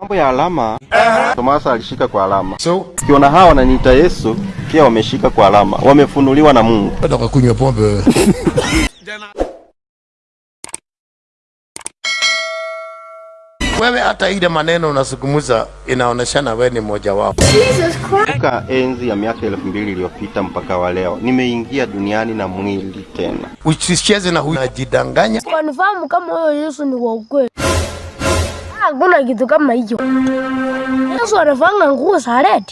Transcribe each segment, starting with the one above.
Mambo ya alama, Tomasa alishika kwa alama. So, Ukiona hawa wananiita Yesu, pia wameshika kwa alama, wamefunuliwa na Mungu. nataka kunywa pombe wewe. Wewe hata ile maneno unasukumuza inaoneshana wewe ni mmoja wao. Toka enzi ya miaka elfu mbili iliyopita mpaka wa leo, nimeingia duniani na mwili tena. Usicheze na huyu Kwa Wanifahamu kama huyo Yesu ni wa ukweli. Hakuna kitu kama hicho. Yesu anafanga nguo za red.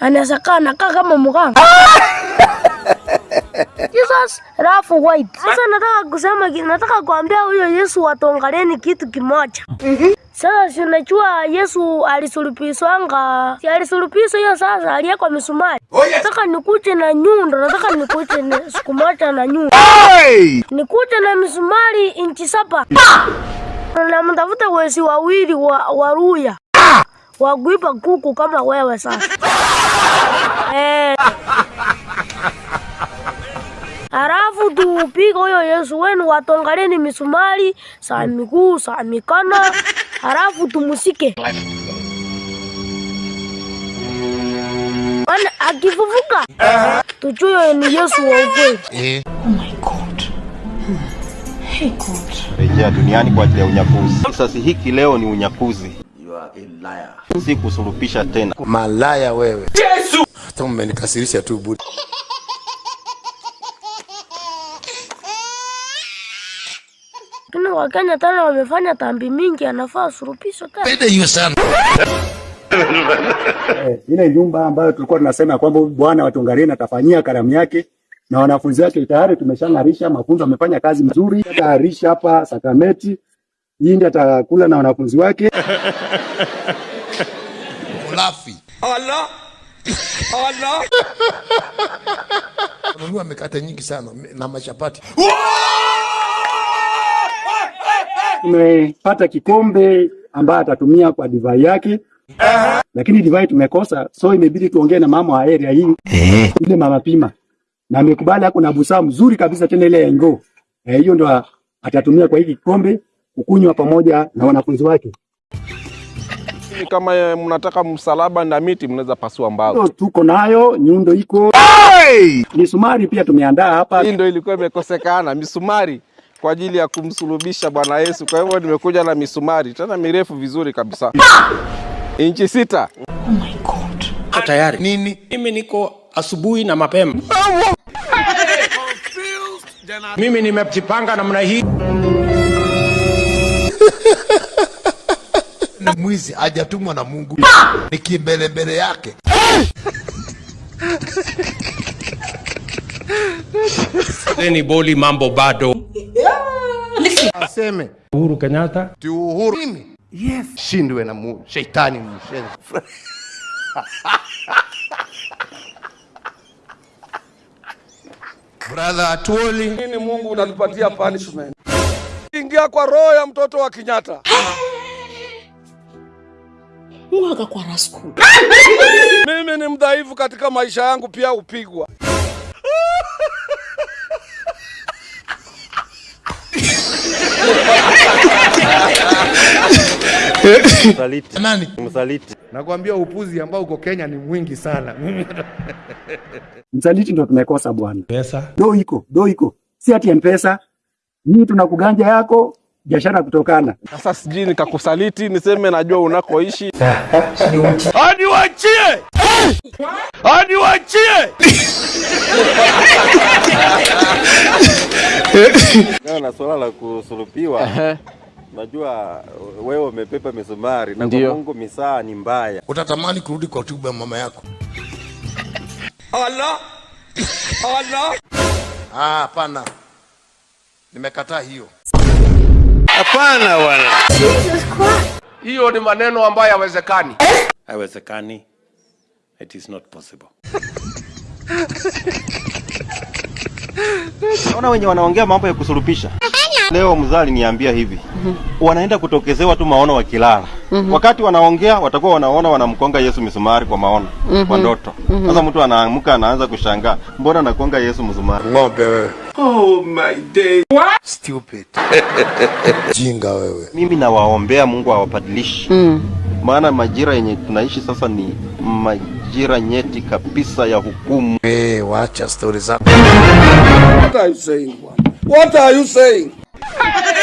Anaweza kaa nakaa kama mganga. Jesus rafu white. Sasa nataka kusema nataka kuambia huyo Yesu watongaleni kitu kimoja. Sasa si unajua Yesu alisulubishwanga, si alisulubishwa hiyo sasa aliyekwa misumari. Nataka nikuje na nyundo, nataka nikuje na siku moja na nyundo. Nikuje na misumari inchi saba. Na mtafuta wezi wawili wa, wa Ruya. Kuku kama wewe sasa. Eh. Halafu tupige huyo Yesu wenu watongaleni misumari saa miguu saa mikono, halafu tumusike. Maana akifufuka tujue ni Yesu wa ukweli. Eh. Rejea duniani kwa ajili ya unyakuzi. Kisasi hiki leo ni unyakuzi, si kusurupisha tena. Malaya wewe. Yesu. Hata umenikasirisha tu budi. Lakini Wakenya tena wamefanya tambi mingi, anafaa surupishwe tena. Pende hiyo sana. Eh, ile nyumba ambayo tulikuwa tunasema kwamba bwana wa Tongareni atafanyia karamu yake na wanafunzi wake tayari tumeshang'arisha, mafunzo amefanya kazi mzuri, tayarisha hapa Sakameti Yindi atakula na wanafunzi wake. Ulafi. Allah. Allah. nunua mikate nyingi sana na machapati. Tumepata kikombe ambaye atatumia kwa divai yake, lakini divai tumekosa, so imebidi tuongee na mama wa area hii ile mama Pima, na amekubali ako na busaa mzuri kabisa, tena ile ya ngoo Eh, hiyo ndo atatumia kwa hiki kikombe kukunywa pamoja na wanafunzi wake. Kama eh, mnataka msalaba na miti, mnaweza pasua mbao. No, tuko nayo, nyundo iko, misumari pia tumeandaa hapa. Hii ndio ilikuwa imekosekana, misumari kwa ajili ya kumsulubisha Bwana Yesu. Kwa hivyo nimekuja na misumari tena mirefu vizuri kabisa, inchi sita. Oh my God. tayari. Nini? Mimi niko asubuhi na mapema. Mimi nimejipanga namna hii. na mwizi hajatumwa na Mungu. Ni kimbelembele yake. Deni boli mambo bado. Aseme Uhuru Kenyatta ti uhuru. Mimi. Yes. Shindwe na mu shetani mshenzi. Brother Atuoli. Nini Mungu unanipatia punishment? Ingia kwa roho ya mtoto wa Kenyatta. mwaga kwa rasku Mimi ni mdhaifu katika maisha yangu, pia upigwa. Msaliti, Nani? msaliti. Nakwambia upuzi ambao uko Kenya ni mwingi sana. Msaliti ndo tumekosa bwana. pesa Do iko, do iko, si ati mpesa hii, tuna kuganja yako biashara kutokana Sasa sijui nikakusaliti niseme najua unakoishi. Hadi wachie. Hadi wachie. na swala la kusulubiwa, najua wewe umepepa misumari na kwa Mungu misaa ni mbaya. Utatamani kurudi kwa tubu ya mama yako. Allah! Allah! Ah, hapana. Nimekataa hiyo. Hapana bwana, hiyo ni maneno ambayo hayawezekani. haiwezekani. It is not possible. Naona wenye wanaongea mambo ya kusulubisha Leo mzali aliniambia hivi, mm -hmm. wanaenda kutokezewa tu maono wakilala. Wakati wanaongea watakuwa wanaona wanamkonga Yesu misumari kwa maono, mm -hmm. kwa ndoto. Sasa mtu anaamka anaanza kushangaa, mbona nakonga Yesu misumari? Ng'ombe wewe. Oh my day. What? Stupid. Jinga wewe. Mimi nawaombea Mungu awabadilishe. Maana majira yenye tunaishi sasa ni majira nyeti kabisa ya hukumu. Eh, wacha stori zako. What are you saying? What are you saying? Hey!